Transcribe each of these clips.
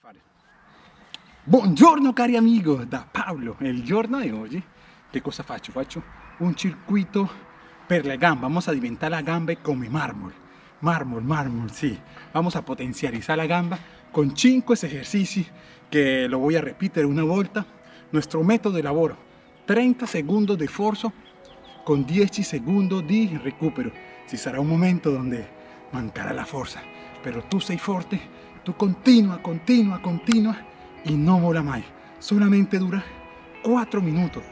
fare. Buongiorno cari amigo, da Paolo. Il giorno di oggi che cosa faccio? Faccio un circuito per le gambe. Vamos a diventare la gamba come mármol. Mármol, mármol, sí. Vamos a potencializar la gamba con 5 ejercicios que lo voy a repetir una volta. Nuestro método de lavoro, 30 segundos de esfuerzo con 10 segundos de recupero. Ci sarà un momento donde mancará la fuerza, pero tú sei forte, continua, continua, continua y no mola mai. Solamente dura 4 minutos.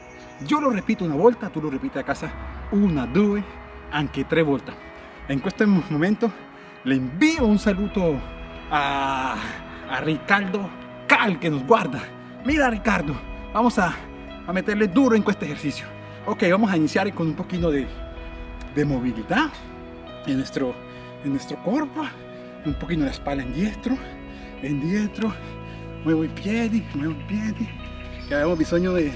Yo lo repito una volta, tú lo repites a casa una, due, anche tre volte. En este momento le envío un saludo a, a Ricardo Cal que nos guarda. Mira Ricardo, vamos a, a meterle duro en este ejercicio. Ok, vamos a iniciar con un poquito de, de movilidad en nuestro, en nuestro cuerpo. Un poquito la espalda en diestro, en diestro. Muevo i piedi, muevo i piedi. Que abbiamo bisogno de,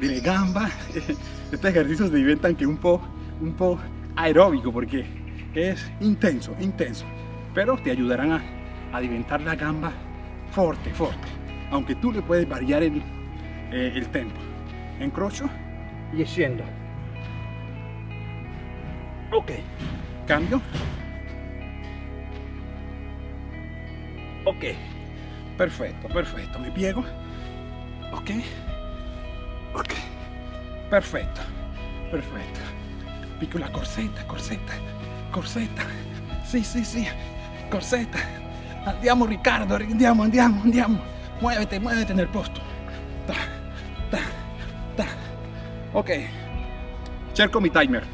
de gamba. Estos ejercicios diventano que un po', un po' aeróbico porque es intenso, intenso. Pero te ayudarán a, a diventar la gamba fuerte, fuerte. Aunque tú le puedes variar el, eh, el tempo. Encrocho y scendo. Ok, cambio. Ok, perfecto, perfecto. Me piego. Ok, ok, perfecto, perfetto. Piccola corsetta, corsetta, corsetta. Sì, sì, sì, corsetta. Andiamo Riccardo, andiamo, andiamo, andiamo. Muévete, muévete nel posto. Ta, ta, ta. Ok, cerco mi timer.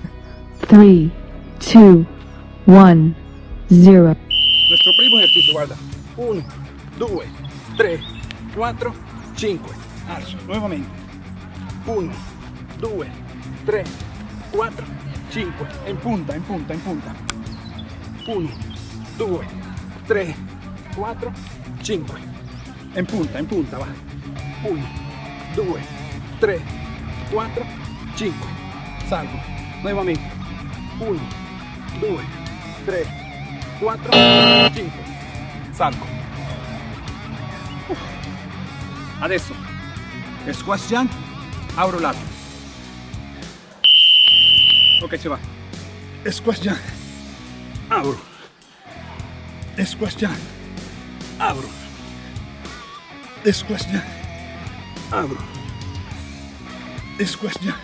3, 2, 1, 0. Nuestro primo ejercicio, guarda. 1, 2, 3, 4, 5. Alzo, nuevamente. 1, 2, 3, 4, 5. En punta, en punta, en punta. 1, 2, 3, 4, 5. En punta, en punta, va. 1, 2, 3, 4, 5. Salgo. Nuevamente. 1, 2, 3, 4, 5. Sanco. Adesso. Squashian, abro lato. Ok, se va. Squashian, abro. Squashian, abro. Squashian, abro. Squashian,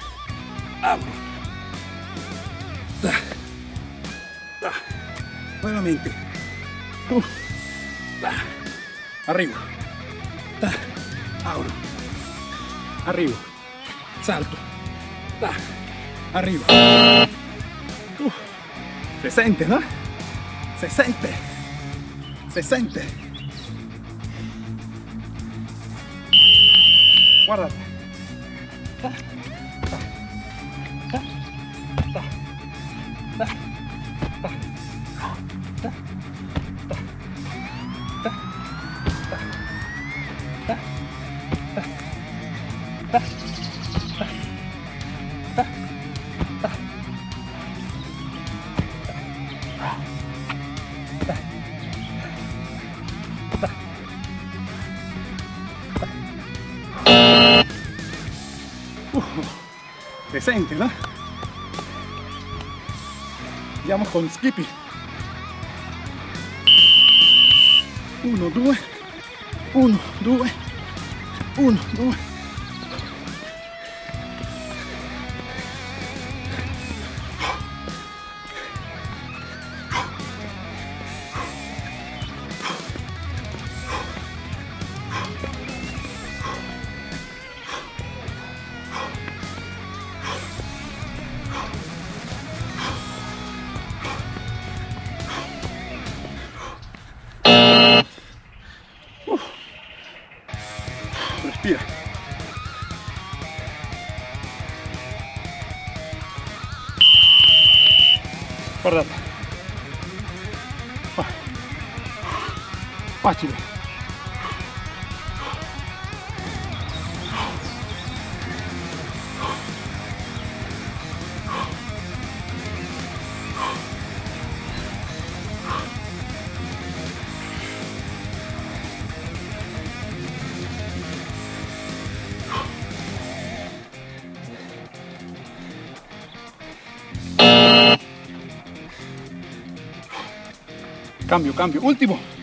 abro. Da. Da. Nuevamente. Uf. Arriba. Ahora. Arriba. Salto. Arriba. Uf. Se siente, ¿no? Se siente. Se siente. Guárdate. Ta, ta, ta, Presente, no? Andiamo con Skippy. Uno, due, uno, due, uno, due. Guardate. Fa- Facile. Cambio, cambio. Último.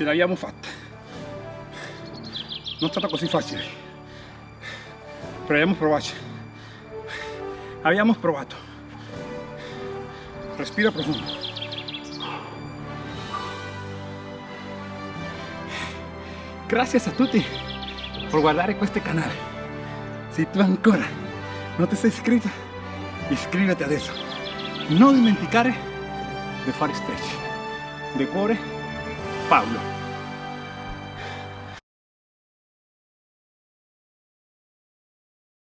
Ce l'abbiamo fatta non è stata così facile però abbiamo provato abbiamo provato respira profundo. Gracias a tutti por guardare questo canale se tu ancora non ti sei iscritto iscriviti adesso non dimenticare di fare stretch. De cuore 发物